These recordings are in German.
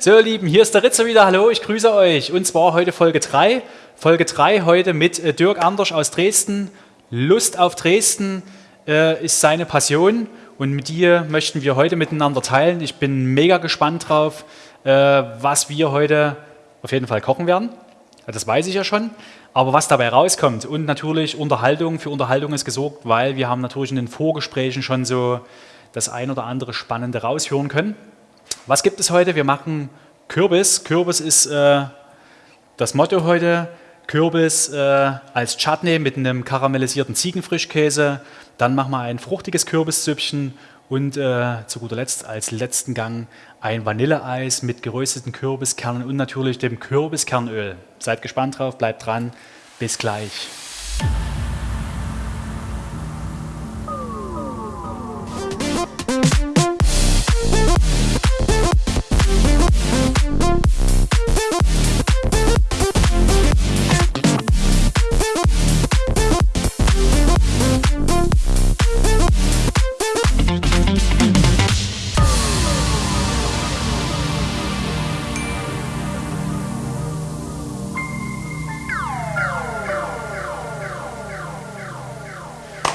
So, ihr Lieben, hier ist der Ritzer wieder. Hallo, ich grüße euch. Und zwar heute Folge 3. Folge 3 heute mit äh, Dirk Anders aus Dresden. Lust auf Dresden äh, ist seine Passion und mit dir möchten wir heute miteinander teilen. Ich bin mega gespannt drauf, äh, was wir heute auf jeden Fall kochen werden. Das weiß ich ja schon. Aber was dabei rauskommt und natürlich Unterhaltung, für Unterhaltung ist gesorgt, weil wir haben natürlich in den Vorgesprächen schon so das ein oder andere Spannende raushören können. Was gibt es heute? Wir machen Kürbis. Kürbis ist äh, das Motto heute. Kürbis äh, als Chutney mit einem karamellisierten Ziegenfrischkäse. Dann machen wir ein fruchtiges Kürbissüppchen und äh, zu guter Letzt als letzten Gang ein Vanilleeis mit gerösteten Kürbiskernen und natürlich dem Kürbiskernöl. Seid gespannt drauf, bleibt dran. Bis gleich.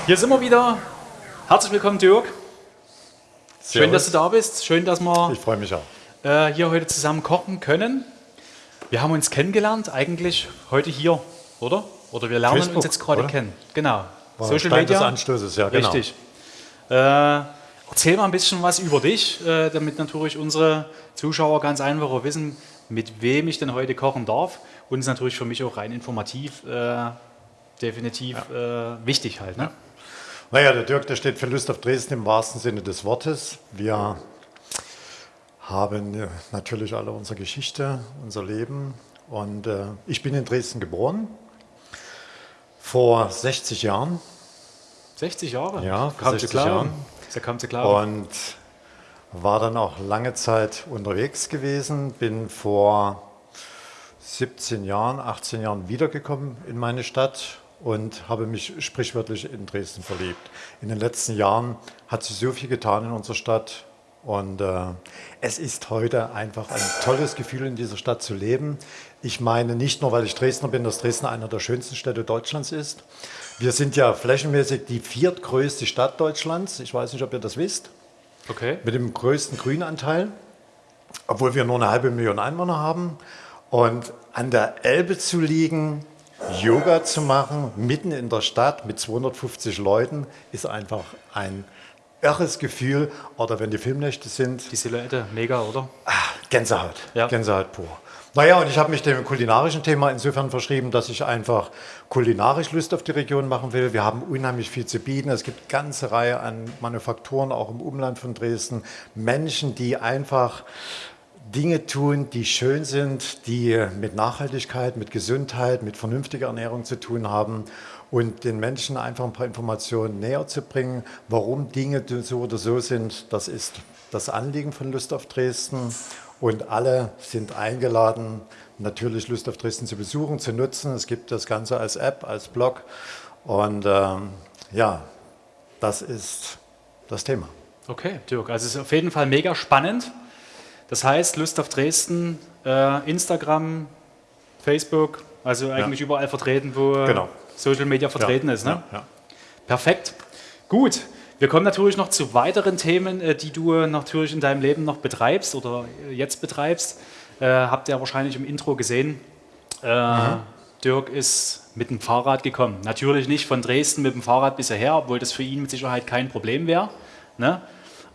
Hier sind wir wieder. Herzlich willkommen, Dirk. Schön, dass du da bist. Schön, dass wir ich freue mich auch. Äh, hier heute zusammen kochen können. Wir haben uns kennengelernt, eigentlich heute hier, oder? Oder wir lernen Facebook, uns jetzt gerade kennen. Genau. War Social Stein Media. des Anstoßes, ja, genau. Richtig. Äh, erzähl mal ein bisschen was über dich, äh, damit natürlich unsere Zuschauer ganz einfach wissen, mit wem ich denn heute kochen darf. Und es ist natürlich für mich auch rein informativ äh, definitiv ja. Wichtig halt. Ne? Ja. Naja, der Dirk, der steht für Lust auf Dresden im wahrsten Sinne des Wortes. Wir haben natürlich alle unsere Geschichte, unser Leben. Und äh, ich bin in Dresden geboren, vor 60 Jahren. 60 Jahre? Ja, vor 60 Jahren. Da kam sie klar. Und war dann auch lange Zeit unterwegs gewesen, bin vor 17 Jahren, 18 Jahren wiedergekommen in meine Stadt und habe mich sprichwörtlich in Dresden verliebt. In den letzten Jahren hat sich so viel getan in unserer Stadt und äh, es ist heute einfach ein tolles Gefühl, in dieser Stadt zu leben. Ich meine nicht nur, weil ich Dresdner bin, dass Dresden einer der schönsten Städte Deutschlands ist. Wir sind ja flächenmäßig die viertgrößte Stadt Deutschlands. Ich weiß nicht, ob ihr das wisst. Okay. Mit dem größten Grünanteil, obwohl wir nur eine halbe Million Einwohner haben. Und an der Elbe zu liegen, Yoga zu machen, mitten in der Stadt mit 250 Leuten, ist einfach ein irres Gefühl. Oder wenn die Filmnächte sind. Die Silhouette, mega, oder? Ach, Gänsehaut, ja. Gänsehaut pur. Naja, und ich habe mich dem kulinarischen Thema insofern verschrieben, dass ich einfach kulinarisch Lust auf die Region machen will. Wir haben unheimlich viel zu bieten. Es gibt eine ganze Reihe an Manufakturen, auch im Umland von Dresden. Menschen, die einfach Dinge tun, die schön sind, die mit Nachhaltigkeit, mit Gesundheit, mit vernünftiger Ernährung zu tun haben und den Menschen einfach ein paar Informationen näher zu bringen, warum Dinge so oder so sind. Das ist das Anliegen von Lust auf Dresden und alle sind eingeladen, natürlich Lust auf Dresden zu besuchen, zu nutzen. Es gibt das Ganze als App, als Blog und ähm, ja, das ist das Thema. Okay, Dirk, also es ist auf jeden Fall mega spannend. Das heißt, Lust auf Dresden, äh, Instagram, Facebook, also eigentlich ja. überall vertreten, wo genau. Social Media vertreten ja. ist. Ne? Ja. Perfekt. Gut. Wir kommen natürlich noch zu weiteren Themen, äh, die du natürlich in deinem Leben noch betreibst oder jetzt betreibst. Äh, habt ihr wahrscheinlich im Intro gesehen. Äh, mhm. Dirk ist mit dem Fahrrad gekommen. Natürlich nicht von Dresden mit dem Fahrrad bis hierher, obwohl das für ihn mit Sicherheit kein Problem wäre. Ne?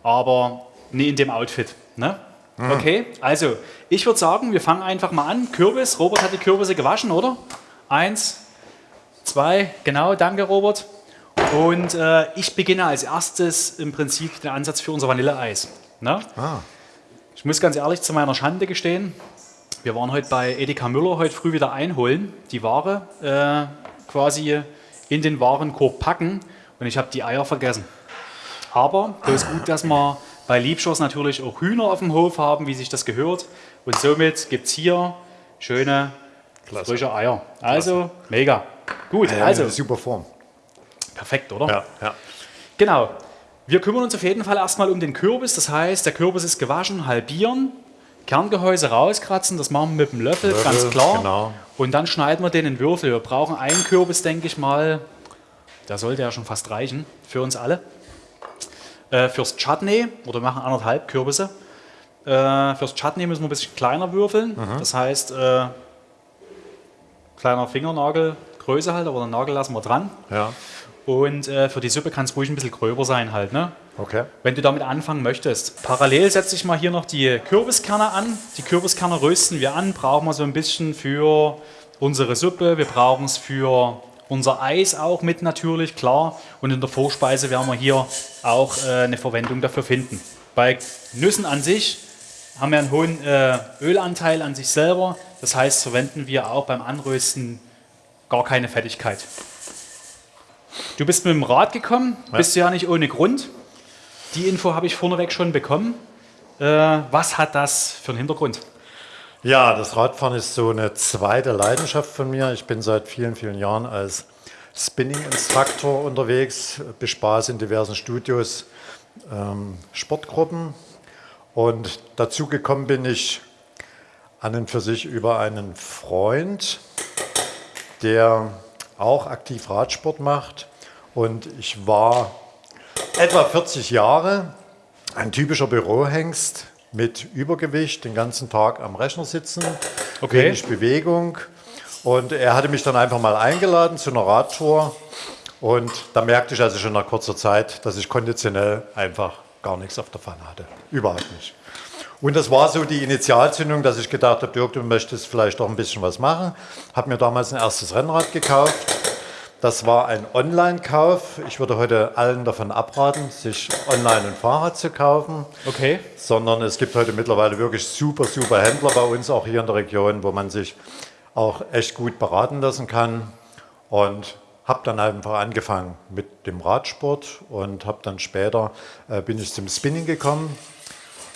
Aber nie in dem Outfit. Ne? Mhm. Okay, also ich würde sagen, wir fangen einfach mal an. Kürbis, Robert hat die Kürbisse gewaschen, oder? Eins, zwei, genau, danke Robert. Und äh, ich beginne als erstes im Prinzip den Ansatz für unser Vanilleeis. Ne? Ah. Ich muss ganz ehrlich zu meiner Schande gestehen, wir waren heute bei Edeka Müller heute früh wieder einholen, die Ware äh, quasi in den Warenkorb packen und ich habe die Eier vergessen. Aber das ist gut, dass wir bei Liebschoss natürlich auch Hühner auf dem Hof haben, wie sich das gehört. Und somit gibt es hier schöne, Klasse. frische Eier. Also, Klasse. mega. Gut, ja, also. Super Form. Perfekt, oder? Ja, ja. Genau. Wir kümmern uns auf jeden Fall erstmal um den Kürbis. Das heißt, der Kürbis ist gewaschen, halbieren, Kerngehäuse rauskratzen, das machen wir mit dem Löffel, Löffel ganz klar. Genau. Und dann schneiden wir den in Würfel. Wir brauchen einen Kürbis, denke ich mal, der sollte ja schon fast reichen für uns alle. Äh, fürs Chutney, oder wir machen anderthalb Kürbisse. Äh, fürs Chutney müssen wir ein bisschen kleiner würfeln. Mhm. Das heißt, äh, kleiner Fingernagel, Größe halt, aber den Nagel lassen wir dran. Ja. Und äh, für die Suppe kann es ruhig ein bisschen gröber sein halt. Ne? Okay. Wenn du damit anfangen möchtest. Parallel setze ich mal hier noch die Kürbiskerne an. Die Kürbiskerne rösten wir an, brauchen wir so ein bisschen für unsere Suppe. Wir brauchen es für unser Eis auch mit natürlich, klar. Und in der Vorspeise werden wir hier auch äh, eine Verwendung dafür finden. Bei Nüssen an sich haben wir einen hohen äh, Ölanteil an sich selber. Das heißt, verwenden wir auch beim Anrösten gar keine Fettigkeit. Du bist mit dem Rad gekommen, ja. bist du ja nicht ohne Grund. Die Info habe ich vorneweg schon bekommen. Äh, was hat das für einen Hintergrund? Ja, das Radfahren ist so eine zweite Leidenschaft von mir. Ich bin seit vielen, vielen Jahren als Spinning-Instruktor unterwegs, bespaß in diversen Studios ähm, Sportgruppen. Und dazu gekommen bin ich an und für sich über einen Freund, der auch aktiv Radsport macht. Und ich war etwa 40 Jahre ein typischer Bürohengst mit Übergewicht, den ganzen Tag am Rechner sitzen, okay. wenig Bewegung. Und er hatte mich dann einfach mal eingeladen zu einer Radtour. Und da merkte ich also schon nach kurzer Zeit, dass ich konditionell einfach gar nichts auf der Pfanne hatte. Überhaupt nicht. Und das war so die Initialzündung, dass ich gedacht habe, Dirk, du möchtest vielleicht doch ein bisschen was machen. Habe mir damals ein erstes Rennrad gekauft. Das war ein Online-Kauf. Ich würde heute allen davon abraten, sich online ein Fahrrad zu kaufen. Okay. Sondern es gibt heute mittlerweile wirklich super, super Händler bei uns, auch hier in der Region, wo man sich auch echt gut beraten lassen kann. Und habe dann einfach angefangen mit dem Radsport und habe dann später, äh, bin ich zum Spinning gekommen.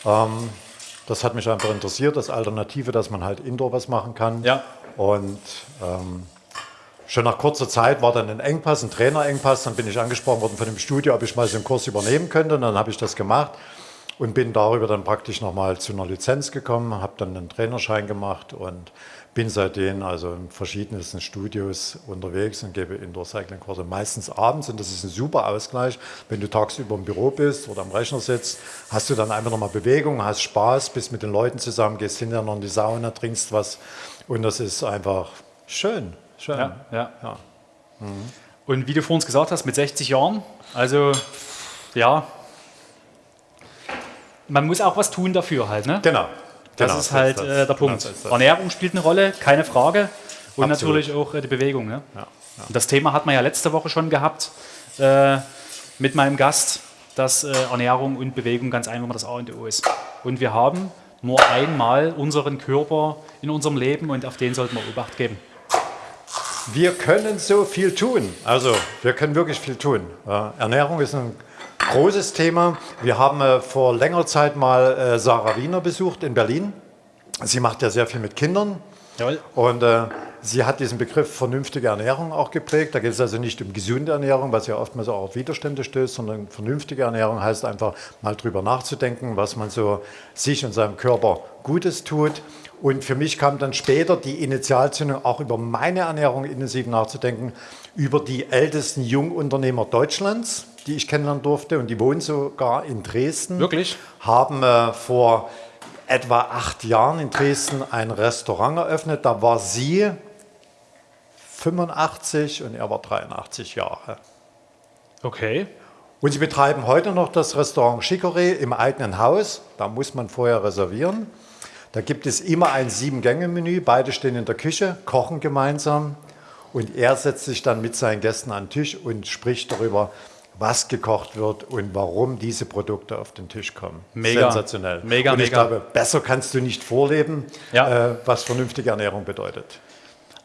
Ähm, das hat mich einfach interessiert, das Alternative, dass man halt Indoor was machen kann. Ja. Und ähm, schon nach kurzer Zeit war dann ein Engpass, ein Trainerengpass. Dann bin ich angesprochen worden von dem Studio, ob ich mal so einen Kurs übernehmen könnte. Und dann habe ich das gemacht und bin darüber dann praktisch nochmal zu einer Lizenz gekommen, habe dann einen Trainerschein gemacht und bin seitdem also in verschiedensten Studios unterwegs und gebe Indoor-Cycling-Kurse, meistens abends und das ist ein super Ausgleich. Wenn du tagsüber im Büro bist oder am Rechner sitzt, hast du dann einfach nochmal Bewegung, hast Spaß, bist mit den Leuten zusammen, gehst hinterher noch in die Sauna, trinkst was und das ist einfach schön. Schön. Ja, ja. ja. Mhm. Und wie du vor uns gesagt hast, mit 60 Jahren, also ja, man muss auch was tun dafür halt, ne? Genau. Das genau, ist halt das, äh, der Punkt. Genau, Ernährung spielt eine Rolle, keine Frage. Und Absolut. natürlich auch äh, die Bewegung. Ne? Ja, ja. das Thema hat man ja letzte Woche schon gehabt äh, mit meinem Gast, dass äh, Ernährung und Bewegung ganz einfach das A und O ist. Und wir haben nur einmal unseren Körper in unserem Leben und auf den sollten wir Obacht geben. Wir können so viel tun. Also wir können wirklich viel tun. Ernährung ist ein großes Thema. Wir haben äh, vor längerer Zeit mal äh, Sarah Wiener besucht in Berlin. Sie macht ja sehr viel mit Kindern. Jawohl. Und äh, sie hat diesen Begriff vernünftige Ernährung auch geprägt. Da geht es also nicht um gesunde Ernährung, was ja oftmals auch auf Widerstände stößt, sondern vernünftige Ernährung heißt einfach mal drüber nachzudenken, was man so sich und seinem Körper Gutes tut. Und für mich kam dann später die Initialzündung, auch über meine Ernährung intensiv nachzudenken, über die ältesten Jungunternehmer Deutschlands die ich kennenlernen durfte und die wohnen sogar in Dresden. Wirklich? Haben äh, vor etwa acht Jahren in Dresden ein Restaurant eröffnet. Da war sie 85 und er war 83 Jahre. Okay. Und sie betreiben heute noch das Restaurant Chicorée im eigenen Haus. Da muss man vorher reservieren. Da gibt es immer ein Sieben-Gänge-Menü. Beide stehen in der Küche, kochen gemeinsam. Und er setzt sich dann mit seinen Gästen an den Tisch und spricht darüber, was gekocht wird und warum diese Produkte auf den Tisch kommen. Mega. Sensationell. Mega, und ich mega. glaube, besser kannst du nicht vorleben, ja. äh, was vernünftige Ernährung bedeutet.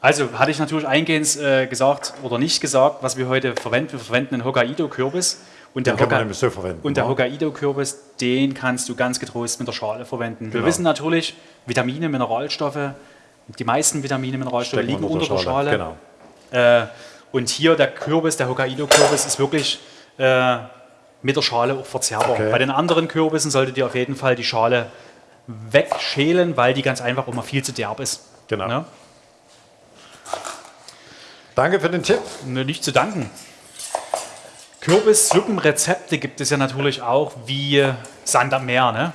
Also hatte ich natürlich eingehend äh, gesagt oder nicht gesagt, was wir heute verwenden. Wir verwenden einen Hokkaido-Kürbis. Und der, Hoka und der Hokkaido-Kürbis, den kannst du ganz getrost mit der Schale verwenden. Genau. Wir wissen natürlich, Vitamine, Mineralstoffe, die meisten Vitamine, Mineralstoffe Stecken liegen unter der Schale. Schale. Genau. Äh, und hier der Kürbis, der Hokkaido-Kürbis, ist wirklich äh, mit der Schale auch verzehrbar. Okay. Bei den anderen Kürbissen solltet ihr auf jeden Fall die Schale wegschälen, weil die ganz einfach immer viel zu derb ist. Genau. Ne? Danke für den Tipp. Ne, nicht zu danken. Kürbissuppenrezepte gibt es ja natürlich auch wie Sand am Meer. Ne?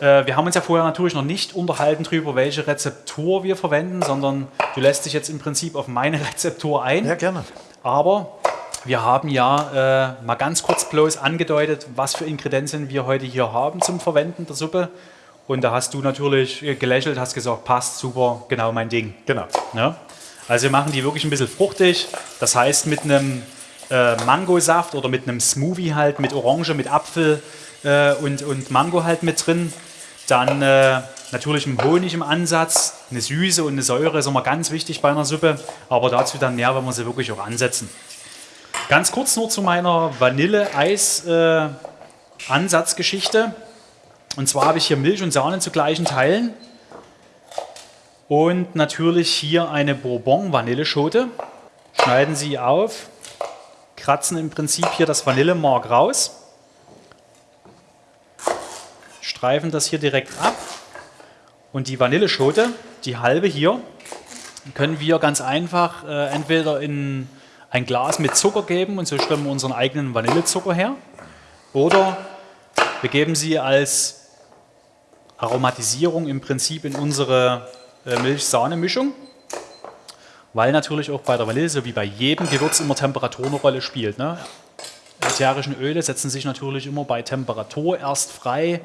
Äh, wir haben uns ja vorher natürlich noch nicht unterhalten darüber, welche Rezeptur wir verwenden, sondern du lässt dich jetzt im Prinzip auf meine Rezeptur ein. Ja, gerne. Aber wir haben ja äh, mal ganz kurz bloß angedeutet, was für Ingredienzien wir heute hier haben zum Verwenden der Suppe. Und da hast du natürlich gelächelt, hast gesagt, passt super, genau mein Ding. Genau. Ja? Also wir machen die wirklich ein bisschen fruchtig. Das heißt mit einem äh, Mangosaft oder mit einem Smoothie halt, mit Orange, mit Apfel äh, und, und Mango halt mit drin. Dann äh, natürlich ein Honig im Ansatz, eine Süße und eine Säure ist immer ganz wichtig bei einer Suppe. Aber dazu dann mehr, wenn wir sie wirklich auch ansetzen. Ganz kurz nur zu meiner Vanille-Eis-Ansatzgeschichte. Äh, und zwar habe ich hier Milch und Sahne zu gleichen Teilen. Und natürlich hier eine Bourbon-Vanilleschote. Schneiden Sie auf, kratzen im Prinzip hier das Vanillemark raus, streifen das hier direkt ab. Und die Vanilleschote, die halbe hier, können wir ganz einfach äh, entweder in ein Glas mit Zucker geben und so stellen wir unseren eigenen Vanillezucker her. Oder wir geben sie als Aromatisierung im Prinzip in unsere äh, Milch-Sahne-Mischung, weil natürlich auch bei der Vanille, so wie bei jedem Gewürz, immer Temperatur eine Rolle spielt. Ne? Ätherischen Öle setzen sich natürlich immer bei Temperatur erst frei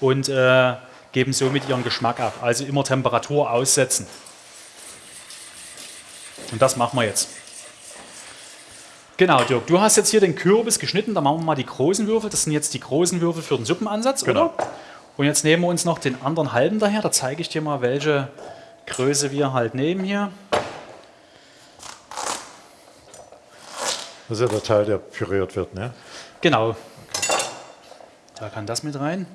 und äh, geben somit ihren Geschmack ab. Also immer Temperatur aussetzen. Und das machen wir jetzt. Genau, Dirk, du hast jetzt hier den Kürbis geschnitten, da machen wir mal die großen Würfel. Das sind jetzt die großen Würfel für den Suppenansatz, genau. oder? Und jetzt nehmen wir uns noch den anderen halben daher. Da zeige ich dir mal, welche Größe wir halt nehmen hier. Das ist ja der Teil, der püriert wird, ne? Genau. Okay. Da kann das mit rein.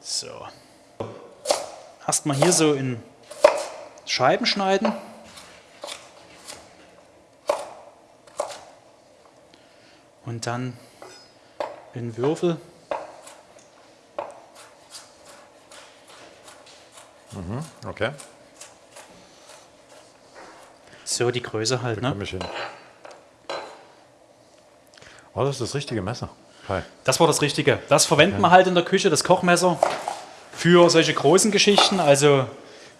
So. Erstmal hier so in Scheiben schneiden. Und dann in Würfel. Mhm, okay. So die Größe halt, ne? Ich hin. Oh, das ist das richtige Messer. Hi. Das war das Richtige. Das verwenden ja. wir halt in der Küche, das Kochmesser, für solche großen Geschichten. Also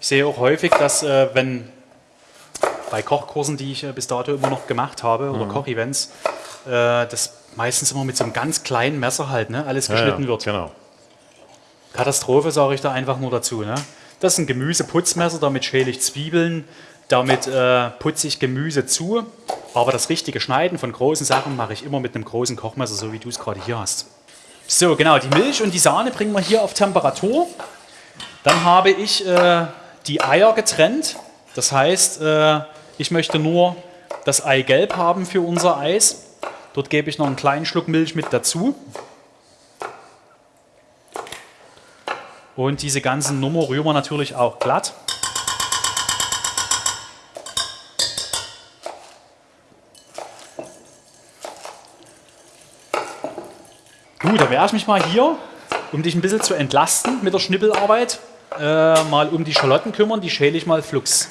ich sehe auch häufig, dass äh, wenn bei Kochkursen, die ich äh, bis dato immer noch gemacht habe, oder mhm. Kochevents, äh, das meistens immer mit so einem ganz kleinen Messer halt, ne, alles geschnitten ja, ja, wird. Genau. Katastrophe sage ich da einfach nur dazu. Ne? Das ist ein Gemüseputzmesser, damit schäle ich Zwiebeln, damit äh, putze ich Gemüse zu. Aber das richtige Schneiden von großen Sachen mache ich immer mit einem großen Kochmesser, so wie du es gerade hier hast. So, genau, die Milch und die Sahne bringen wir hier auf Temperatur. Dann habe ich äh, die Eier getrennt. Das heißt, äh, ich möchte nur das Eigelb haben für unser Eis. Dort gebe ich noch einen kleinen Schluck Milch mit dazu. Und diese ganzen Nummer rühren wir natürlich auch glatt. Gut, dann werde ich mich mal hier, um dich ein bisschen zu entlasten mit der Schnippelarbeit, äh, mal um die Schalotten kümmern. Die schäle ich mal flugs.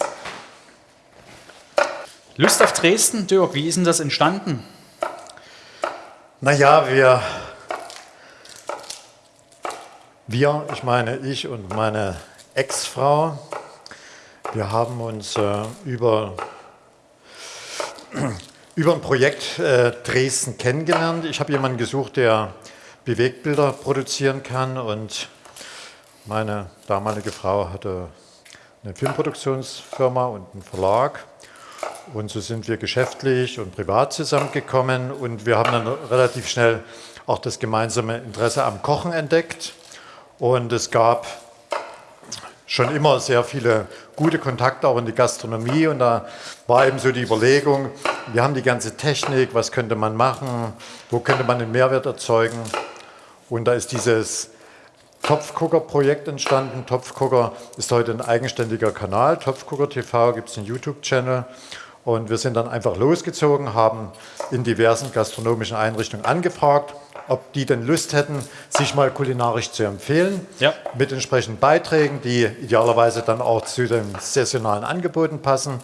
Lust auf Dresden, Dirk, wie ist denn das entstanden? Naja, wir wir, ich meine ich und meine Ex-Frau, wir haben uns äh, über, über ein Projekt äh, Dresden kennengelernt. Ich habe jemanden gesucht, der Bewegtbilder produzieren kann. Und meine damalige Frau hatte eine Filmproduktionsfirma und einen Verlag. Und so sind wir geschäftlich und privat zusammengekommen. Und wir haben dann relativ schnell auch das gemeinsame Interesse am Kochen entdeckt. Und es gab schon immer sehr viele gute Kontakte auch in die Gastronomie. Und da war eben so die Überlegung, wir haben die ganze Technik, was könnte man machen, wo könnte man den Mehrwert erzeugen und da ist dieses Topfgucker-Projekt entstanden. Topfgucker ist heute ein eigenständiger Kanal, Topfgucker TV, gibt es einen YouTube-Channel Und wir sind dann einfach losgezogen, haben in diversen gastronomischen Einrichtungen angefragt, ob die denn Lust hätten, sich mal kulinarisch zu empfehlen, ja. mit entsprechenden Beiträgen, die idealerweise dann auch zu den saisonalen Angeboten passen.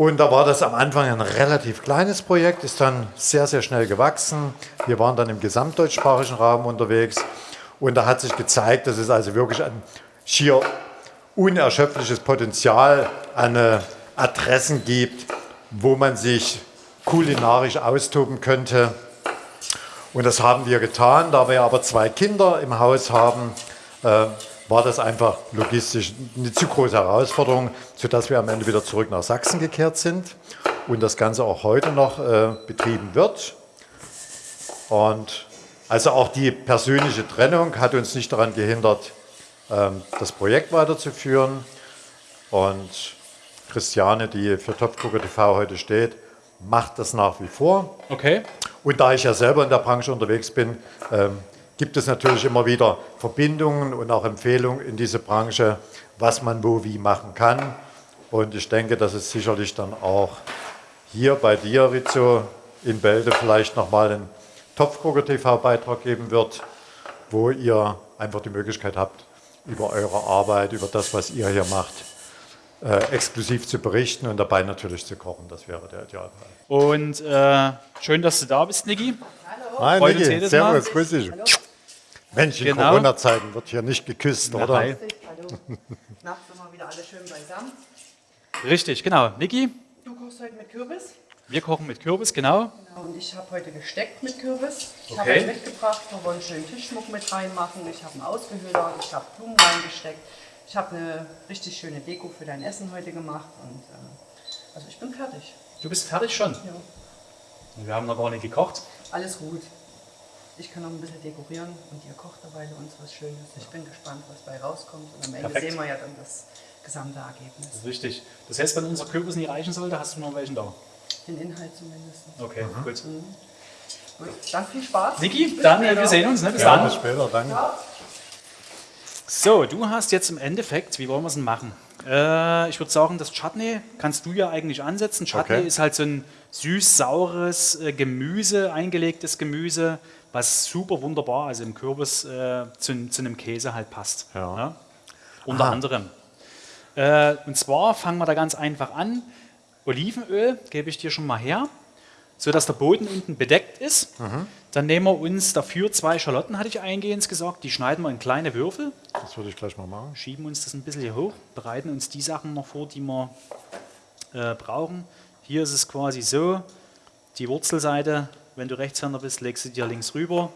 Und da war das am Anfang ein relativ kleines Projekt, ist dann sehr, sehr schnell gewachsen. Wir waren dann im gesamtdeutschsprachigen Raum unterwegs und da hat sich gezeigt, dass es also wirklich ein schier unerschöpfliches Potenzial an äh, Adressen gibt, wo man sich kulinarisch austoben könnte. Und das haben wir getan. Da wir aber zwei Kinder im Haus haben, äh, war das einfach logistisch eine zu große Herausforderung, sodass wir am Ende wieder zurück nach Sachsen gekehrt sind und das Ganze auch heute noch äh, betrieben wird. Und also auch die persönliche Trennung hat uns nicht daran gehindert, ähm, das Projekt weiterzuführen. Und Christiane, die für Topfgucker TV heute steht, macht das nach wie vor. Okay. Und da ich ja selber in der Branche unterwegs bin, ähm, gibt es natürlich immer wieder Verbindungen und auch Empfehlungen in diese Branche, was man wo wie machen kann. Und ich denke, dass es sicherlich dann auch hier bei dir, Rizzo, in Bälde vielleicht nochmal einen Topfgucker TV-Beitrag geben wird, wo ihr einfach die Möglichkeit habt, über eure Arbeit, über das, was ihr hier macht, äh, exklusiv zu berichten und dabei natürlich zu kochen. Das wäre der Idealfall. Und äh, schön, dass du da bist, Niki. Hallo. Hi, Freut Niki. Servus, grüß dich. Hallo. Mensch, in genau. Corona-Zeiten wird hier nicht geküsst, Na, oder? Hi. Hallo. Nachts immer wieder alle schön beisammen. Richtig, genau. Niki? Du kochst heute mit Kürbis? Wir kochen mit Kürbis, genau. genau und ich habe heute gesteckt mit Kürbis. Ich okay. habe euch mitgebracht, wir wollen schön Tischschmuck mit reinmachen. Ich habe einen Ausgehöhler, ich habe Blumen reingesteckt. Ich habe eine richtig schöne Deko für dein Essen heute gemacht. Und, äh, also ich bin fertig. Du bist fertig schon? Ja. Wir haben noch gar nicht gekocht. Alles gut. Ich kann noch ein bisschen dekorieren und ihr kocht dabei uns was Schönes. Ich bin gespannt, was bei rauskommt. Und am Ende Perfekt. sehen wir ja dann das gesamte Ergebnis. Das ist richtig. Das heißt, wenn unser Kürbis nicht reichen sollte, hast du noch welchen da? Den Inhalt zumindest. Okay, mhm. gut. Mhm. Gut, dann viel Spaß. Niki, dann äh, wir sehen uns. Ne? Bis ja, dann. Bis später, danke. Ja. So, du hast jetzt im Endeffekt, wie wollen wir es denn machen? Äh, ich würde sagen, das Chutney kannst du ja eigentlich ansetzen. Chutney okay. ist halt so ein süß-saures äh, Gemüse, eingelegtes Gemüse, was super wunderbar, also im Kürbis äh, zu, zu, einem Käse halt passt. Ja. Ja? Unter Aha. anderem. Äh, und zwar fangen wir da ganz einfach an. Olivenöl gebe ich dir schon mal her, sodass der Boden unten bedeckt ist. Mhm. Dann nehmen wir uns dafür zwei Schalotten, hatte ich eingehend gesagt, die schneiden wir in kleine Würfel. Das würde ich gleich mal machen. Schieben uns das ein bisschen hier hoch, bereiten uns die Sachen noch vor, die wir äh, brauchen. Hier ist es quasi so, die Wurzelseite, wenn du Rechtshänder bist, legst du dir links rüber.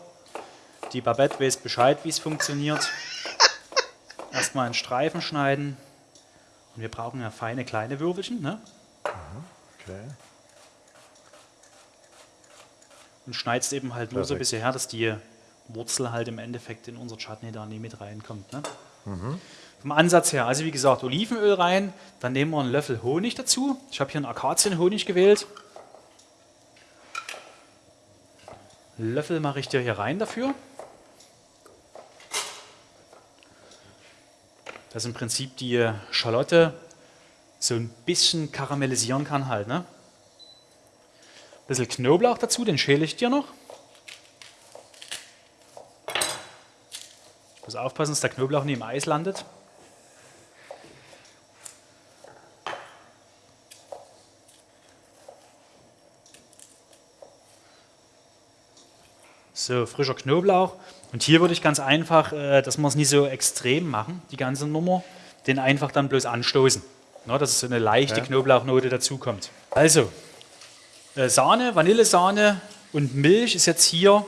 Die Babette weiß Bescheid, wie es funktioniert. Erstmal einen Streifen schneiden. Und wir brauchen ja feine kleine Würfelchen. Ne? Okay. Und schneidest eben halt nur Perfekt. so ein bisschen her, dass die Wurzel halt im Endeffekt in unser Chutney da nie mit reinkommt. Ne? Mhm. Vom Ansatz her, also wie gesagt, Olivenöl rein, dann nehmen wir einen Löffel Honig dazu. Ich habe hier einen Akazienhonig gewählt. Löffel mache ich dir hier rein dafür. Das ist im Prinzip die Schalotte so ein bisschen karamellisieren kann halt. Ne? Ein bisschen Knoblauch dazu, den schäle ich dir noch. Muss aufpassen, dass der Knoblauch nie im Eis landet. So, frischer Knoblauch. Und hier würde ich ganz einfach, äh, dass wir es nicht so extrem machen, die ganze Nummer, den einfach dann bloß anstoßen. Na, dass so eine leichte ja. Knoblauchnote dazukommt. Also, äh, Sahne, Vanillesahne und Milch ist jetzt hier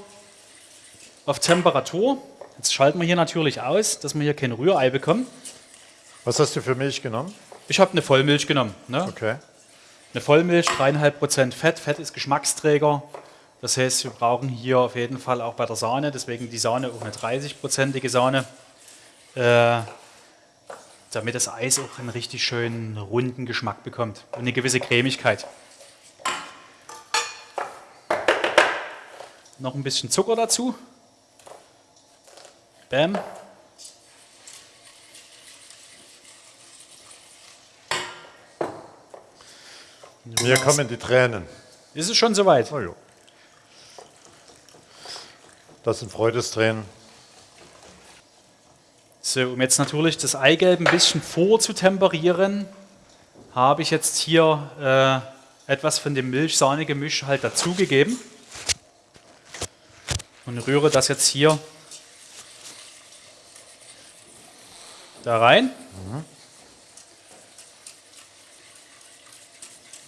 auf Temperatur. Jetzt schalten wir hier natürlich aus, dass wir hier kein Rührei bekommen. Was hast du für Milch genommen? Ich habe eine Vollmilch genommen. Ne? Okay. Eine Vollmilch, 3,5% Fett. Fett ist Geschmacksträger. Das heißt, wir brauchen hier auf jeden Fall auch bei der Sahne, deswegen die Sahne auch eine 30-prozentige Sahne. Äh, damit das Eis auch einen richtig schönen runden Geschmack bekommt und eine gewisse Cremigkeit. Noch ein bisschen Zucker dazu. Bam. Mir kommen die Tränen. Ist es schon soweit? Oh, jo. Das sind Freudestränen. So, um jetzt natürlich das Eigelb ein bisschen vorzutemperieren, habe ich jetzt hier äh, etwas von dem Milch-Sahne-Gemisch halt dazugegeben und rühre das jetzt hier da rein. Mhm.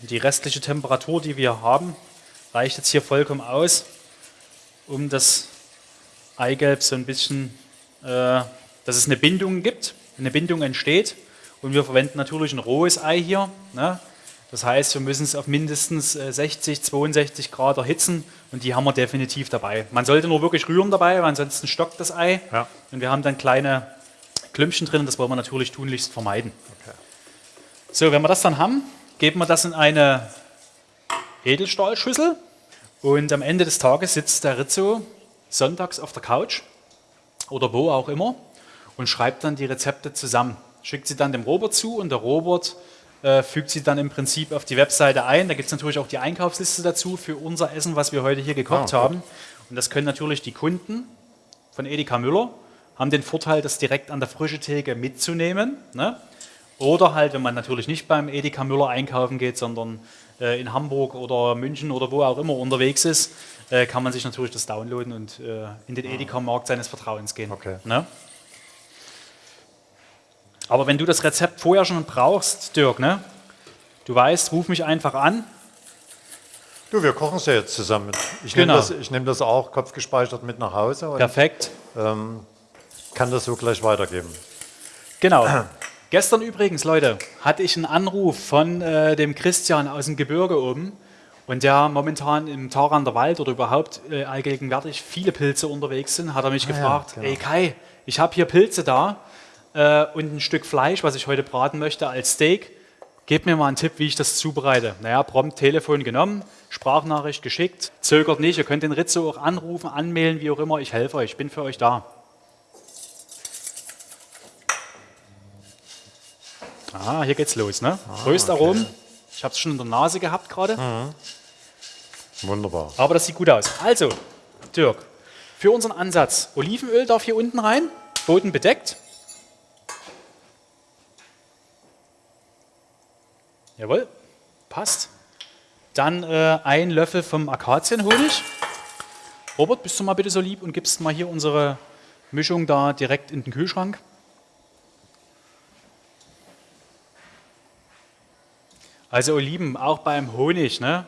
Die restliche Temperatur, die wir haben, reicht jetzt hier vollkommen aus, um das Eigelb so ein bisschen, äh, dass es eine Bindung gibt, eine Bindung entsteht. Und wir verwenden natürlich ein rohes Ei hier. Ne? Das heißt, wir müssen es auf mindestens 60, äh, 62 Grad erhitzen und die haben wir definitiv dabei. Man sollte nur wirklich rühren dabei, weil ansonsten stockt das Ei. Ja. Und wir haben dann kleine Klümpchen drin, das wollen wir natürlich tunlichst vermeiden. Okay. So, wenn wir das dann haben, geben wir das in eine Edelstahlschüssel und am Ende des Tages sitzt der Rizzo sonntags auf der Couch oder wo auch immer und schreibt dann die Rezepte zusammen. Schickt sie dann dem Robert zu und der Robert äh, fügt sie dann im Prinzip auf die Webseite ein. Da gibt es natürlich auch die Einkaufsliste dazu für unser Essen, was wir heute hier gekocht ah, haben. Und das können natürlich die Kunden von Edeka Müller, haben den Vorteil, das direkt an der frischen Theke mitzunehmen. Ne? Oder halt, wenn man natürlich nicht beim Edeka Müller einkaufen geht, sondern äh, in Hamburg oder München oder wo auch immer unterwegs ist, äh, kann man sich natürlich das downloaden und äh, in den Edeka-Markt seines Vertrauens gehen. Okay. Ne? Aber wenn du das Rezept vorher schon brauchst, Dirk, ne? du weißt, ruf mich einfach an. Du, wir kochen es ja jetzt zusammen. Ich genau. nehme das, nehm das auch kopfgespeichert mit nach Hause. Und, Perfekt. Ähm, kann das so gleich weitergeben. Genau. Gestern übrigens, Leute, hatte ich einen Anruf von äh, dem Christian aus dem Gebirge oben und der momentan im Tarander Wald oder überhaupt äh, allgegenwärtig viele Pilze unterwegs sind, hat er mich ah, gefragt, ja, genau. ey Kai, ich habe hier Pilze da äh, und ein Stück Fleisch, was ich heute braten möchte als Steak. Gib mir mal einen Tipp, wie ich das zubereite. Naja, prompt Telefon genommen, Sprachnachricht geschickt, zögert nicht, ihr könnt den Rizzo auch anrufen, anmelden, wie auch immer, ich helfe euch, ich bin für euch da. Ah, hier geht's los, ne? Ah, Röstaromen. Okay. Ich habe es schon in der Nase gehabt gerade. Mhm. Wunderbar. Aber das sieht gut aus. Also, Dirk, für unseren Ansatz, Olivenöl darf hier unten rein, Boden bedeckt. Jawohl, passt. Dann äh, ein Löffel vom Akazienhonig. Robert, bist du mal bitte so lieb und gibst mal hier unsere Mischung da direkt in den Kühlschrank. Also Oliven, auch beim Honig, ne?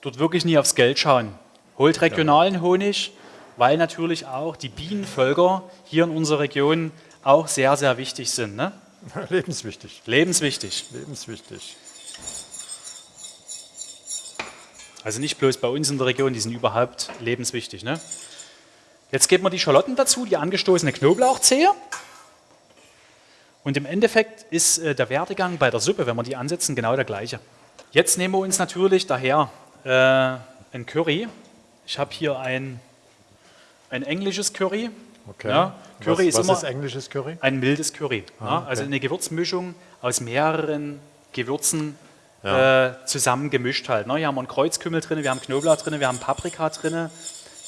dort wirklich nie aufs Geld schauen. Holt regionalen Honig, weil natürlich auch die Bienenvölker hier in unserer Region auch sehr, sehr wichtig sind. Ne? Lebenswichtig. Lebenswichtig. Lebenswichtig. Also nicht bloß bei uns in der Region, die sind überhaupt lebenswichtig. Ne? Jetzt geben wir die Schalotten dazu, die angestoßene Knoblauchzehe. Und im Endeffekt ist äh, der Werdegang bei der Suppe, wenn wir die ansetzen, genau der gleiche. Jetzt nehmen wir uns natürlich daher äh, ein Curry. Ich habe hier ein, ein englisches Curry. Okay. Ja, Curry was, ist, was ist englisches Curry? Ein mildes Curry. Ah, ja, also eine Gewürzmischung aus mehreren Gewürzen ja. äh, zusammen gemischt halt. Ne? Hier haben wir einen Kreuzkümmel drin, wir haben Knoblauch drin, wir haben Paprika drin,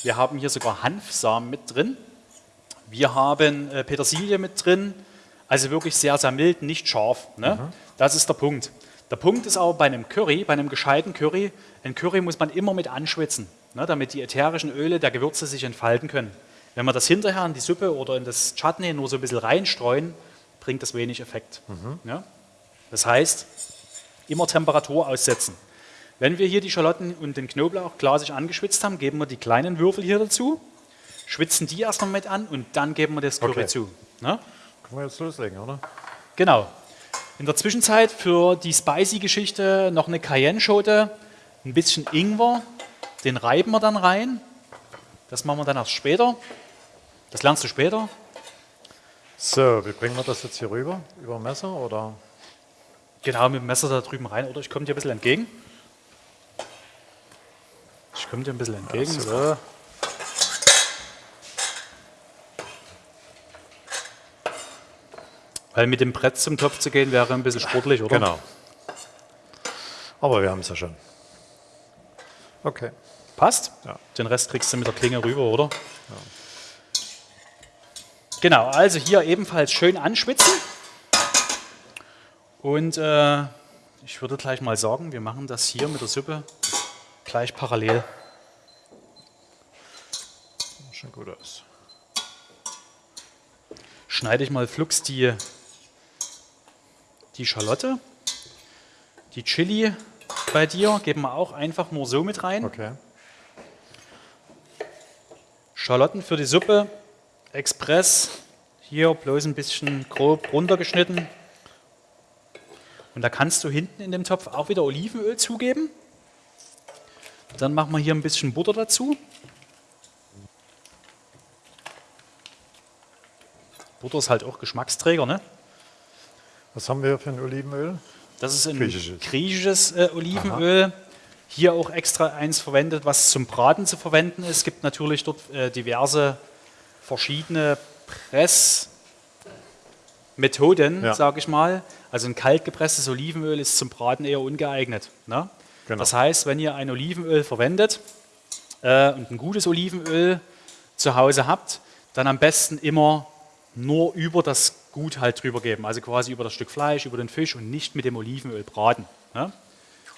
wir haben hier sogar Hanfsamen mit drin, wir haben äh, Petersilie mit drin, also wirklich sehr, sehr mild, nicht scharf. Ne? Mhm. Das ist der Punkt. Der Punkt ist aber bei einem Curry, bei einem gescheiten Curry, ein Curry muss man immer mit anschwitzen, ne, damit die ätherischen Öle der Gewürze sich entfalten können. Wenn wir das hinterher in die Suppe oder in das Chutney nur so ein bisschen reinstreuen, bringt das wenig Effekt. Mhm. Ja? Das heißt, immer Temperatur aussetzen. Wenn wir hier die Schalotten und den Knoblauch glasig angeschwitzt haben, geben wir die kleinen Würfel hier dazu, schwitzen die erstmal mit an und dann geben wir das Curry okay. zu. Ne? Können wir jetzt loslegen, oder? Genau. In der Zwischenzeit für die Spicy-Geschichte noch eine Cayenne-Schote, ein bisschen Ingwer, den reiben wir dann rein. Das machen wir dann erst später. Das lernst du später. So, wie bringen wir das jetzt hier rüber? Über Messer oder? Genau, mit dem Messer da drüben rein. Oder ich komme dir ein bisschen entgegen. Ich komme dir ein bisschen entgegen. Ja, so. Weil mit dem Brett zum Topf zu gehen wäre ein bisschen sportlich, oder? Genau. Aber wir haben es ja schon. Okay. Passt? Ja. Den Rest kriegst du mit der Klinge rüber, oder? Ja. Genau, also hier ebenfalls schön anschwitzen. Und äh, ich würde gleich mal sagen, wir machen das hier mit der Suppe gleich parallel. Schon gut aus. Schneide ich mal flugs die, die Schalotte. Die Chili bei dir geben wir auch einfach nur so mit rein. Okay. Schalotten für die Suppe, Express, hier bloß ein bisschen grob runtergeschnitten. Und da kannst du hinten in dem Topf auch wieder Olivenöl zugeben. Dann machen wir hier ein bisschen Butter dazu. Butter ist halt auch Geschmacksträger, ne? Was haben wir für ein Olivenöl? Das ist ein griechisches, griechisches äh, Olivenöl. Aha. Hier auch extra eins verwendet, was zum Braten zu verwenden ist. Es gibt natürlich dort äh, diverse verschiedene Pressmethoden, ja. sage ich mal. Also ein kalt gepresstes Olivenöl ist zum Braten eher ungeeignet. Ne? Genau. Das heißt, wenn ihr ein Olivenöl verwendet äh, und ein gutes Olivenöl zu Hause habt, dann am besten immer nur über das Gut halt drüber geben, also quasi über das Stück Fleisch, über den Fisch und nicht mit dem Olivenöl braten. Ne?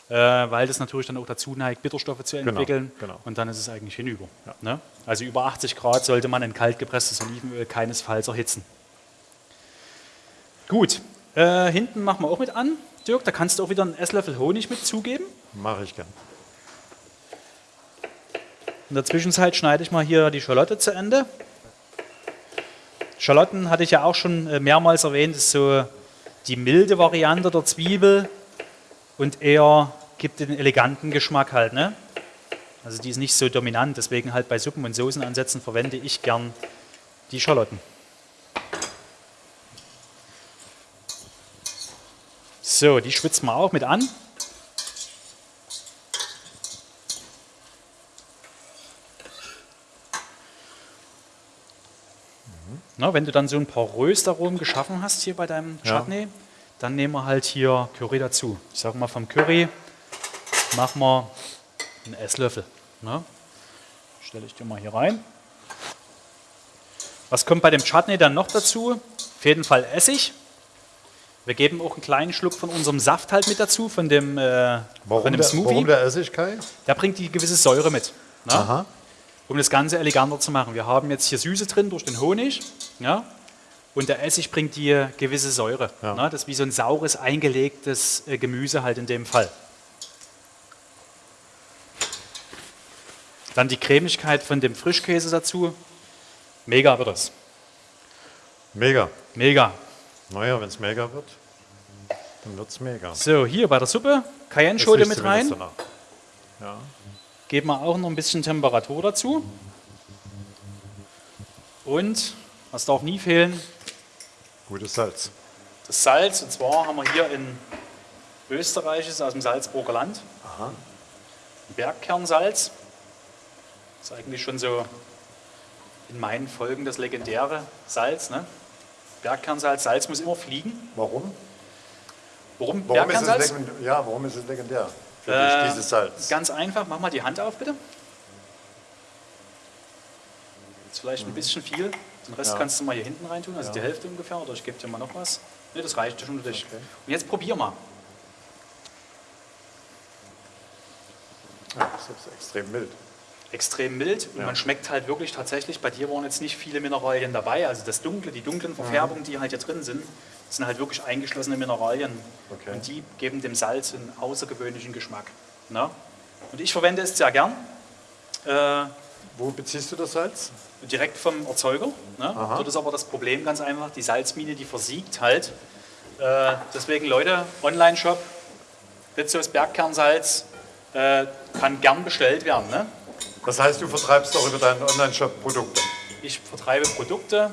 Äh, weil das natürlich dann auch dazu neigt, Bitterstoffe zu genau, entwickeln genau, genau. und dann ist es eigentlich hinüber. Ja. Ne? Also über 80 Grad sollte man ein kalt gepresstes Olivenöl keinesfalls erhitzen. Gut, äh, hinten machen wir auch mit an. Dirk, da kannst du auch wieder einen Esslöffel Honig mit zugeben. Mache ich gern. In der Zwischenzeit schneide ich mal hier die Schalotte zu Ende. Schalotten hatte ich ja auch schon äh, mehrmals erwähnt, ist so die milde Variante der Zwiebel und eher gibt den eleganten Geschmack halt. Ne? Also die ist nicht so dominant, deswegen halt bei Suppen und Soßenansätzen verwende ich gern die Schalotten. So, die schwitzen wir auch mit an. Na, wenn du dann so ein paar Röstaromen geschaffen hast hier bei deinem Chutney, ja. dann nehmen wir halt hier Curry dazu. Ich sage mal, vom Curry machen wir einen Esslöffel. Ne? Stelle ich dir mal hier rein. Was kommt bei dem Chutney dann noch dazu? Auf jeden Fall Essig. Wir geben auch einen kleinen Schluck von unserem Saft halt mit dazu, von dem, äh, warum von dem der, Smoothie. Warum der Essig, Kai? Der bringt die gewisse Säure mit. Ne? Aha um das Ganze eleganter zu machen. Wir haben jetzt hier Süße drin durch den Honig ja, und der Essig bringt die gewisse Säure. Ja. Ne, das ist wie so ein saures, eingelegtes äh, Gemüse halt in dem Fall. Dann die Cremigkeit von dem Frischkäse dazu. Mega wird es. Mega. Mega. Naja, wenn es mega wird, dann wird es mega. So, hier bei der Suppe Cayenne-Schote mit rein. Ja. Geben wir auch noch ein bisschen Temperatur dazu. Und, was darf nie fehlen? Gutes Salz. Das Salz, und zwar haben wir hier in Österreich, ist aus dem Salzburger Land. Aha. Bergkernsalz. Das ist eigentlich schon so in meinen Folgen das legendäre Salz. Ne? Bergkernsalz, Salz muss immer fliegen. Warum? Warum, warum Bergkernsalz? Ist es ja, warum ist es legendär? Für äh, dieses Salz? Ganz einfach, mach mal die Hand auf bitte. Jetzt vielleicht ein bisschen viel. Den Rest ja. kannst du mal hier hinten reintun, also ja. die Hälfte ungefähr, oder ich gebe dir mal noch was. Ne, das reicht schon für dich. Okay. Und jetzt probier mal. Ja, das ist extrem mild. Extrem mild und ja. man schmeckt halt wirklich tatsächlich, bei dir waren jetzt nicht viele Mineralien dabei, also das Dunkle, die dunklen Verfärbungen, die halt hier drin sind, sind halt wirklich eingeschlossene Mineralien okay. und die geben dem Salz einen außergewöhnlichen Geschmack. Ne? Und ich verwende es sehr gern. Äh, Wo beziehst du das Salz? Direkt vom Erzeuger. Ne? Dort ist aber das Problem ganz einfach, die Salzmine, die versiegt halt. Äh, deswegen Leute, Online-Shop, Ritzos Bergkernsalz äh, kann gern bestellt werden. Ne? Das heißt, du vertreibst auch über deinen Online-Shop Produkte? Ich vertreibe Produkte,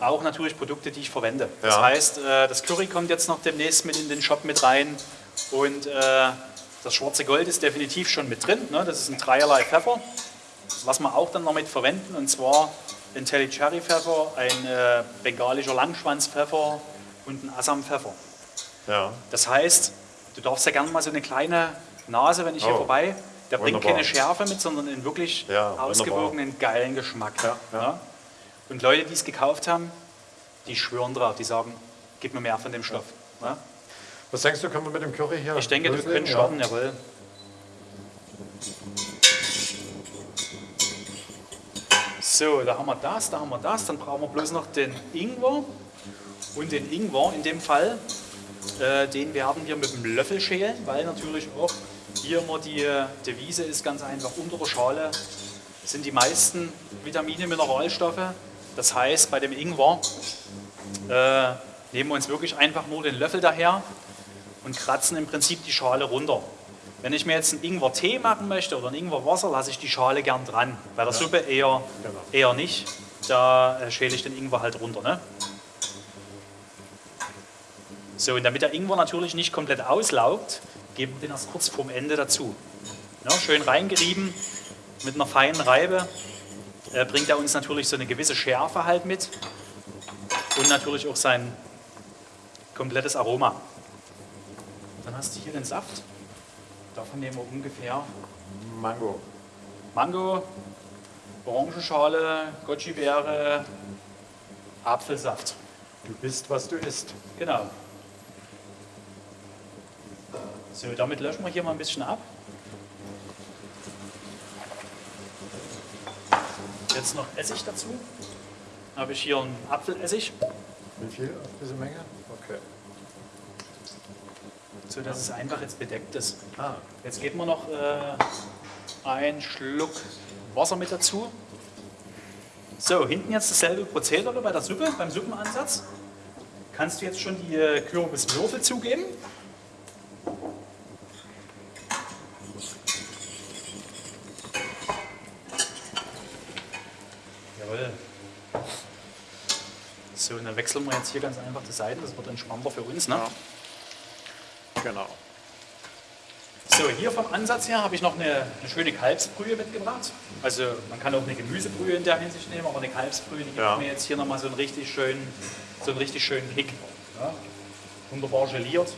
auch natürlich Produkte, die ich verwende. Ja. Das heißt, äh, das Curry kommt jetzt noch demnächst mit in den Shop mit rein und äh, das schwarze Gold ist definitiv schon mit drin. Ne? Das ist ein dreierlei Pfeffer, was wir auch dann noch mit verwenden und zwar ein Telly Cherry Pfeffer, ein äh, bengalischer Langschwanzpfeffer und ein Assam Pfeffer. Ja. Das heißt, du darfst ja gerne mal so eine kleine Nase, wenn ich oh. hier vorbei. Der bringt keine Schärfe mit, sondern einen wirklich ja, ausgewogenen, geilen Geschmack. Ja, ja. Und Leute, die es gekauft haben, die schwören drauf, die sagen, gib mir mehr von dem Stoff. Was denkst du, können wir mit dem Curry hier? Ich denke, wir können starten, jawohl. So, da haben wir das, da haben wir das. Dann brauchen wir bloß noch den Ingwer. Und den Ingwer in dem Fall, äh, den werden wir mit dem Löffel schälen, weil natürlich auch hier immer die Devise ist ganz einfach, unter der Schale sind die meisten Vitamine, Mineralstoffe. Das heißt, bei dem Ingwer äh, nehmen wir uns wirklich einfach nur den Löffel daher und kratzen im Prinzip die Schale runter. Wenn ich mir jetzt einen Ingwer-Tee machen möchte oder ein Ingwer-Wasser, lasse ich die Schale gern dran. Bei der ja. Suppe eher, genau. eher nicht. Da äh, schäle ich den Ingwer halt runter. Ne? So, und damit der Ingwer natürlich nicht komplett auslaugt, geben wir den erst kurz vorm Ende dazu. Ja, schön reingerieben mit einer feinen Reibe äh, bringt er uns natürlich so eine gewisse Schärfe halt mit und natürlich auch sein komplettes Aroma. Dann hast du hier den Saft. Davon nehmen wir ungefähr Mango. Mango, Orangenschale, Goji-Beere, Apfelsaft. Du bist, was du isst. Genau. So, damit löschen wir hier mal ein bisschen ab. Jetzt noch Essig dazu. Habe ich hier einen Apfelessig. Wie viel auf diese Menge? Okay. So dass es einfach jetzt bedeckt ist. Ah. Jetzt geben wir noch äh, einen Schluck Wasser mit dazu. So, hinten jetzt dasselbe Prozedere bei der Suppe, beim Suppenansatz. Kannst du jetzt schon die äh, Kürbiswürfel zugeben? So, und dann wechseln wir jetzt hier ganz einfach die Seiten, das wird entspannter für uns. Ne? Ja. Genau. So, hier vom Ansatz her habe ich noch eine, eine, schöne Kalbsbrühe mitgebracht. Also man kann auch eine Gemüsebrühe in der Hinsicht nehmen, aber eine Kalbsbrühe, die gibt ja. mir jetzt hier nochmal so einen richtig schönen, so einen richtig schönen Kick. Ja? Wunderbar geliert.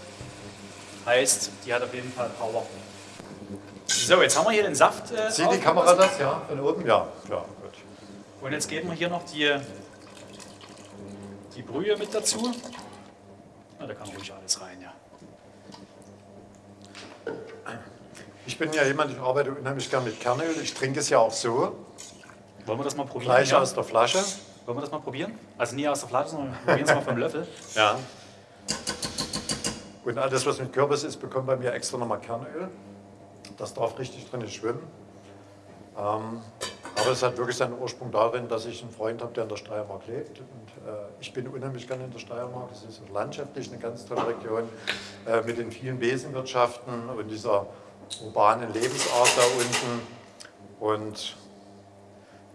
Heißt, die hat auf jeden Fall Power. So, jetzt haben wir hier den Saft. Äh, Sieht die Kamera das? Ja, von oben? Ja, klar, gut. Und jetzt geben wir hier noch die die Brühe mit dazu. Ja, da kann ruhig alles rein, ja. Ich bin ja jemand, ich arbeite unheimlich gern mit Kernöl. Ich trinke es ja auch so. Wollen wir das mal probieren? Fleisch ja? aus der Flasche. Wollen wir das mal probieren? Also nie aus der Flasche, sondern probieren es mal vom Löffel. Ja. Und alles, was mit Kürbis ist, bekommt bei mir extra nochmal Kernöl. Das darf richtig drin schwimmen. Ähm, aber es hat wirklich seinen Ursprung darin, dass ich einen Freund habe, der in der Steiermark lebt. Und äh, ich bin unheimlich gerne in der Steiermark. Es ist landschaftlich eine ganz tolle Region äh, mit den vielen Besenwirtschaften und dieser urbanen Lebensart da unten. Und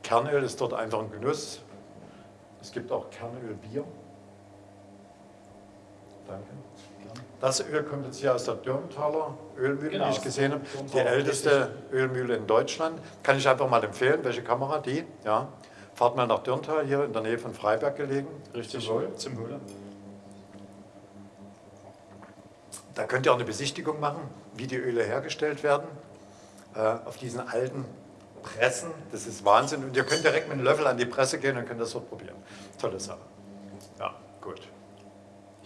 Kernöl ist dort einfach ein Genuss. Es gibt auch Kernölbier. Danke. Das Öl kommt jetzt hier aus der Dürmtaler Ölmühle, genau, die ich gesehen habe. Die älteste Ölmühle in Deutschland. Kann ich einfach mal empfehlen. Welche Kamera? Die? Ja. Fahrt mal nach Dürntal, hier in der Nähe von Freiberg gelegen. Richtig, zum. Zum Wohle. Da könnt ihr auch eine Besichtigung machen, wie die Öle hergestellt werden. Äh, auf diesen alten Pressen. Das ist Wahnsinn. Und ihr könnt direkt mit einem Löffel an die Presse gehen und könnt das dort probieren. Tolle Sache. Ja, gut.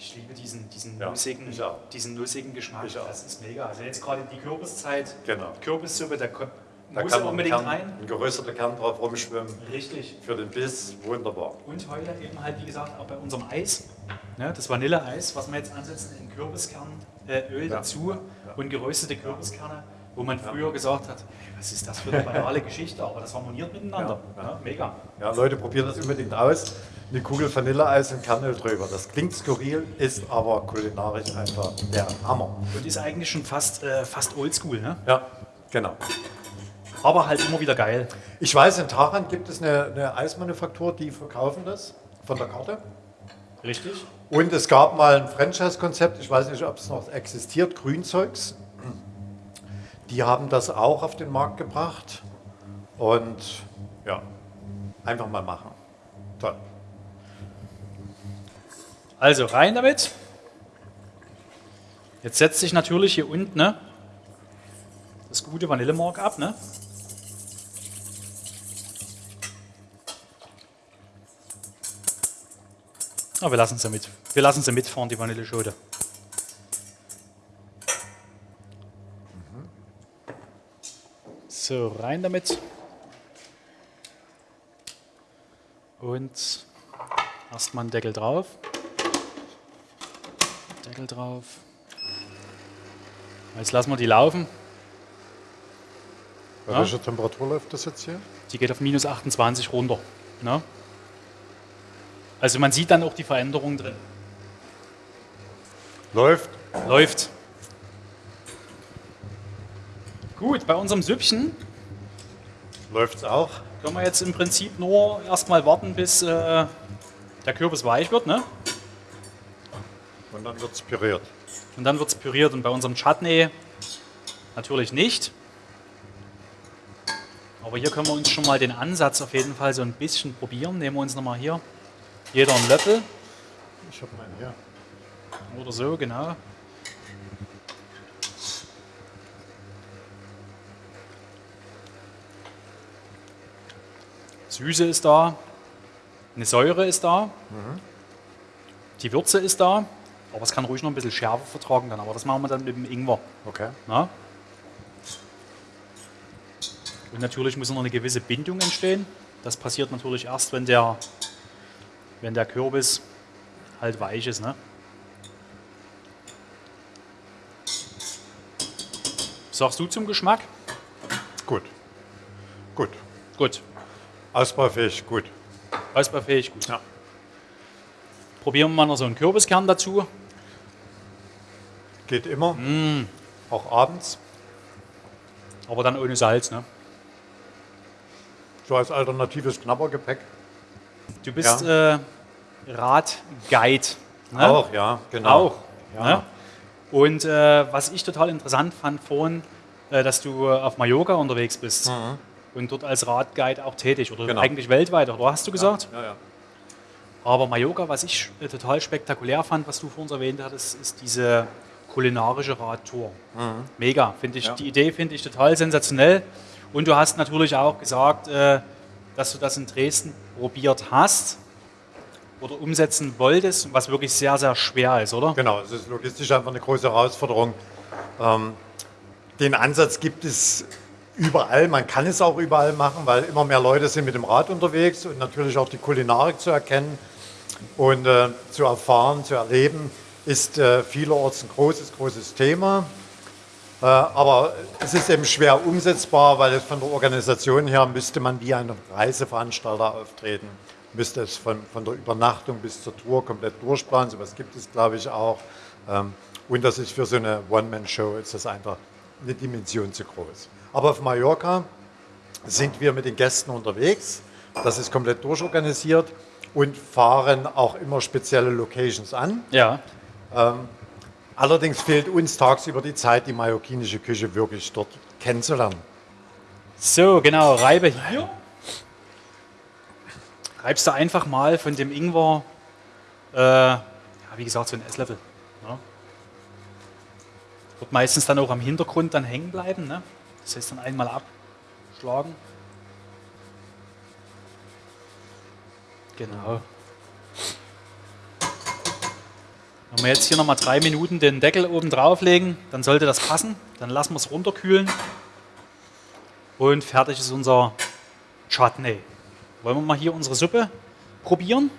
Ich liebe diesen, diesen, ja, nussigen, diesen nussigen Geschmack. Das ist mega. Also jetzt gerade die Kürbiszeit, genau. Kürbissuppe, da, da muss kann unbedingt Kern, rein. Ein gerösteter Kern drauf rumschwimmen. Richtig. Für den Biss, wunderbar. Und heute eben halt, wie gesagt, auch bei unserem Eis, ne, das Vanilleeis, was wir jetzt ansetzen, in Kürbiskernöl äh, ja. dazu ja. und geröstete Kürbiskerne, wo man früher gesagt hat, was ist das für eine banale Geschichte, aber das harmoniert miteinander. mega. Ja, Leute, probiert das unbedingt aus eine Kugel Vanilleeis und Kernöl drüber. Das klingt skurril, ist aber kulinarisch einfach der Hammer. Und ist eigentlich schon fast, äh, fast oldschool, ne? Ja, genau. Aber halt immer wieder geil. Ich weiß, in Taran gibt es eine, eine Eismanufaktur, die verkaufen das von der Karte. Richtig. Und es gab mal ein Franchise-Konzept, ich weiß nicht, ob es noch existiert, Grünzeugs. Die haben das auch auf den Markt gebracht. Und ja, einfach mal machen. Toll. Also rein damit. Jetzt setzt sich natürlich hier unten ne, gute Vanillemark ab, ne? Aber wir lassen sie mit. Wir lassen sie mitfahren, die Vanilleschote. So, rein damit. Und erstmal einen Deckel drauf. Deckel drauf. Jetzt lassen wir die laufen. Bei ja. welcher Temperatur läuft das jetzt hier? Die geht auf minus 28 runter. Ne? Also man sieht dann auch die Veränderung drin. Läuft? Läuft. Gut, bei unserem Süppchen läuft es auch. Können wir jetzt im Prinzip nur erstmal warten, bis äh, der Kürbis weich wird. Ne? Und dann wird es püriert. Und dann wird es püriert. Und bei unserem Chutney natürlich nicht. Aber hier können wir uns schon mal den Ansatz auf jeden Fall so ein bisschen probieren. Nehmen wir uns nochmal hier jeder einen Löffel. Ich habe meinen hier. Oder so, genau. Süße ist da, eine Säure ist da, mhm. die Würze ist da, aber es kann ruhig noch ein bisschen Schärfe vertragen dann, aber das machen wir dann mit dem Ingwer. Okay. Na? Und natürlich muss noch eine gewisse Bindung entstehen. Das passiert natürlich erst, wenn der, wenn der Kürbis halt weich ist. Ne? Sagst du zum Geschmack? Gut. Gut. Gut. Ausbaufähig, gut. Ausbaufähig, gut. Ja. Probieren wir mal noch so einen Kürbiskern dazu. Geht immer. Mm. Auch abends. Aber dann ohne Salz, ne? So als alternatives Knabbergepäck. Du bist ja. äh, Radguide. Ne? Auch, ja, genau. Auch. Ja. Ne? Und äh, was ich total interessant fand vorhin, äh, dass du auf Mallorca unterwegs bist. Mhm und dort als Radguide auch tätig oder genau. eigentlich weltweit, oder hast du gesagt? Ja, ja, ja. Aber Mallorca, was ich äh, total spektakulär fand, was du vor uns erwähnt hattest, ist diese kulinarische Radtour. Mhm. Mega, finde ich. Ja. Die Idee finde ich total sensationell. Und du hast natürlich auch gesagt, äh, dass du das in Dresden probiert hast oder umsetzen wolltest, was wirklich sehr, sehr schwer ist, oder? Genau, es ist logistisch einfach eine große Herausforderung. Ähm, den Ansatz gibt es überall. Man kann es auch überall machen, weil immer mehr Leute sind mit dem Rad unterwegs und natürlich auch die Kulinarik zu erkennen und äh, zu erfahren, zu erleben, ist äh, vielerorts ein großes, großes Thema. Äh, aber es ist eben schwer umsetzbar, weil es von der Organisation her müsste man wie ein Reiseveranstalter auftreten, müsste es von, von der Übernachtung bis zur Tour komplett durchplanen. So etwas gibt es, glaube ich, auch. Ähm, und das ist für so eine One-Man-Show ist das einfach eine Dimension zu groß. Aber auf Mallorca sind wir mit den Gästen unterwegs. Das ist komplett durchorganisiert und fahren auch immer spezielle Locations an. Ja. Ähm, allerdings fehlt uns tagsüber die Zeit, die mallorquinische Küche wirklich dort kennenzulernen. So, genau, reibe hier. Reibst du einfach mal von dem Ingwer, äh, ja, wie gesagt, so ein Esslöffel. Ja. Wird meistens dann auch am Hintergrund dann hängen bleiben. Ne? Das heißt dann einmal abschlagen. Genau. Wenn wir jetzt hier nochmal drei Minuten den Deckel oben drauflegen, dann sollte das passen. Dann lassen wir es runterkühlen. Und fertig ist unser Chutney. Wollen wir mal hier unsere Suppe probieren?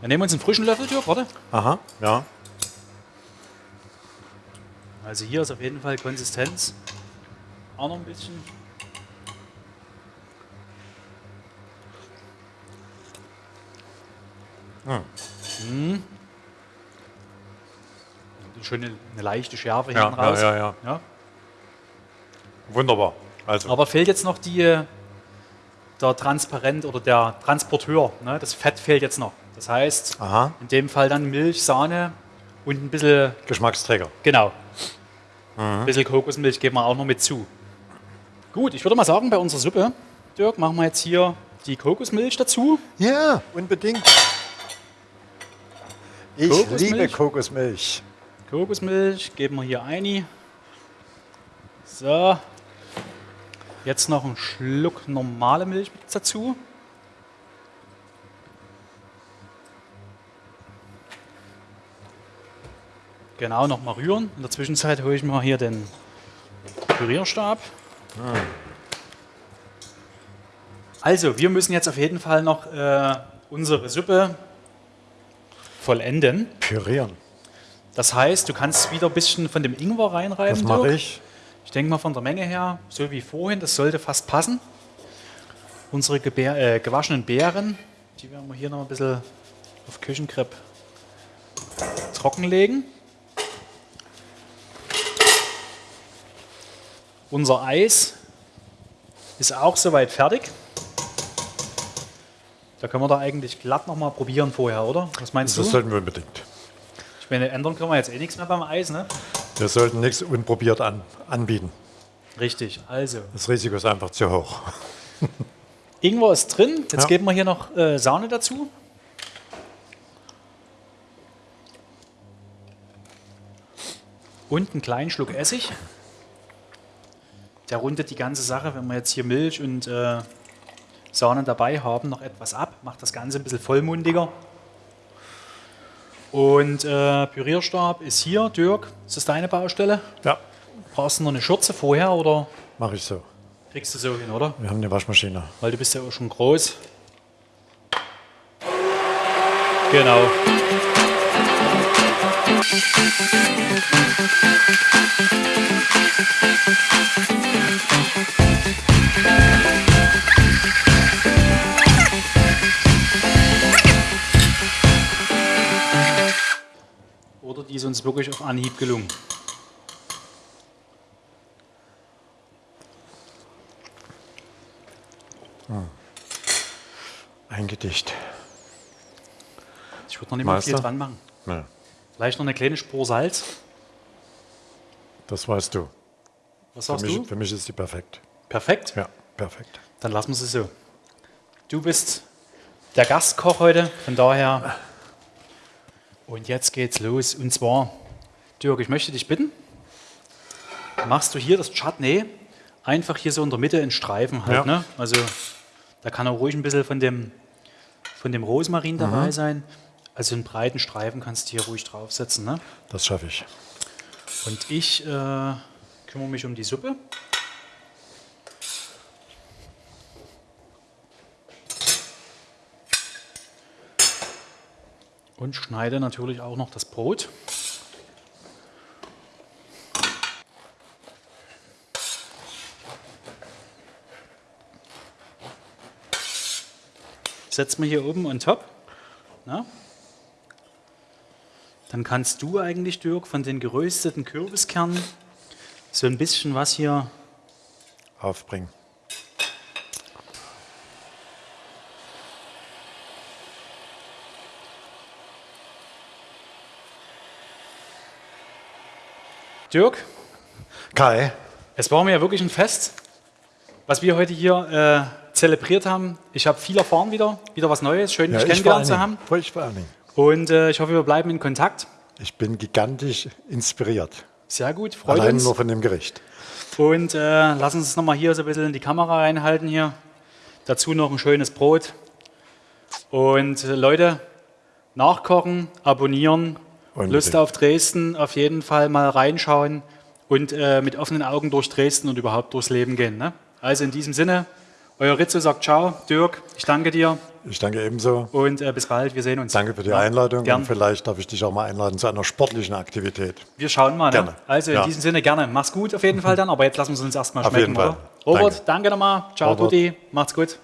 Wir nehmen uns einen frischen Löffel, Dirk, warte. Aha, ja. Also hier ist auf jeden Fall Konsistenz auch noch ein bisschen. Hm. Hm. Schön eine, eine leichte Schärfe ja, hinten raus. Ja, ja, ja, Wunderbar. Also. Aber fehlt jetzt noch die, der Transparent oder der Transporteur. Ne? Das Fett fehlt jetzt noch. Das heißt, Aha. in dem Fall dann Milch, Sahne und ein bisschen. Geschmacksträger. Genau. Mhm. Ein bisschen Kokosmilch geben wir auch noch mit zu. Gut, ich würde mal sagen, bei unserer Suppe, Dirk, machen wir jetzt hier die Kokosmilch dazu. Ja, unbedingt. Ich Kokosmilch. liebe Kokosmilch. Kokosmilch geben wir hier ein. So. Jetzt noch ein Schluck normale Milch dazu. Genau, nochmal rühren. In der Zwischenzeit hole ich mir hier den Pürierstab. Ah. Also, wir müssen jetzt auf jeden Fall noch äh, unsere Suppe vollenden. Pürieren. Das heißt, du kannst wieder ein bisschen von dem Ingwer reinreiben. Das mache ich. Ich denke mal von der Menge her, so wie vorhin, das sollte fast passen. Unsere Gebär, äh, gewaschenen Beeren, die werden wir hier noch ein bisschen auf Küchenkrepp trockenlegen. Unser Eis ist auch soweit fertig. Da können wir da eigentlich glatt nochmal probieren vorher, oder? Was meinst das du? Das sollten wir unbedingt. Ich meine, ändern können wir jetzt eh nichts mehr beim Eis, ne? Wir sollten nichts unprobiert an, anbieten. Richtig, also. Das Risiko ist einfach zu hoch. Ingwer ist drin. Jetzt ja. geben wir hier noch äh, Sahne dazu. Und einen kleinen Schluck Essig. Der rundet die ganze Sache, wenn wir jetzt hier Milch und äh, Sahne dabei haben, noch etwas ab. Macht das Ganze ein bisschen vollmundiger. Und äh, Pürierstab ist hier, Dirk. Ist das deine Baustelle? Ja. Brauchst du noch eine Schürze vorher oder? Mache ich so. Kriegst du so hin, oder? Wir haben eine Waschmaschine. Weil du bist ja auch schon groß. Genau. Oder uns wirklich auf Anhieb gelungen. Hm. Ein Gedicht. Ich würde noch nicht mal viel dran machen. Nee. Vielleicht noch eine kleine Spur Salz. Das weißt du. Was sagst für mich, du? Für mich ist sie perfekt. Perfekt? Ja, perfekt. Dann lassen wir sie so. Du bist der Gastkoch heute, von daher und jetzt geht's los. Und zwar, Dirk, ich möchte dich bitten, machst du hier das Chutney einfach hier so in der Mitte in Streifen halt. Ja. Ne? Also da kann auch ruhig ein bisschen von dem, von dem Rosmarin mhm. dabei sein. Also einen breiten Streifen kannst du hier ruhig draufsetzen. Ne? Das schaffe ich. Und ich äh, kümmere mich um die Suppe. Und schneide natürlich auch noch das Brot. Setz mir hier oben on top. Na? Dann kannst du eigentlich, Dirk, von den gerösteten Kürbiskernen so ein bisschen was hier aufbringen. Dirk? Kai? Es war mir ja wirklich ein Fest, was wir heute hier äh, zelebriert haben. Ich habe viel erfahren wieder, wieder was Neues, schön dich kennengelernt zu haben. Ich vor allen Und äh, ich hoffe, wir bleiben in Kontakt. Ich bin gigantisch inspiriert. Sehr gut, freut Allein uns. nur von dem Gericht. Und äh, lass uns nochmal hier so ein bisschen in die Kamera reinhalten hier. Dazu noch ein schönes Brot. Und äh, Leute, nachkochen, abonnieren Unbedingt. Lust auf Dresden, auf jeden Fall mal reinschauen und äh, mit offenen Augen durch Dresden und überhaupt durchs Leben gehen. Ne? Also in diesem Sinne, euer Rizzo sagt Ciao. Dirk, ich danke dir. Ich danke ebenso. Und äh, bis bald, wir sehen uns. Danke für die ja, Einladung gern. und vielleicht darf ich dich auch mal einladen zu einer sportlichen Aktivität. Wir schauen mal. Ne? Gerne. Also in ja. diesem Sinne gerne. Mach's gut auf jeden Fall dann, aber jetzt lassen wir es uns erstmal schmecken, auf jeden Fall. Robert, danke, danke nochmal. Ciao, Robert. Tutti. Macht's gut.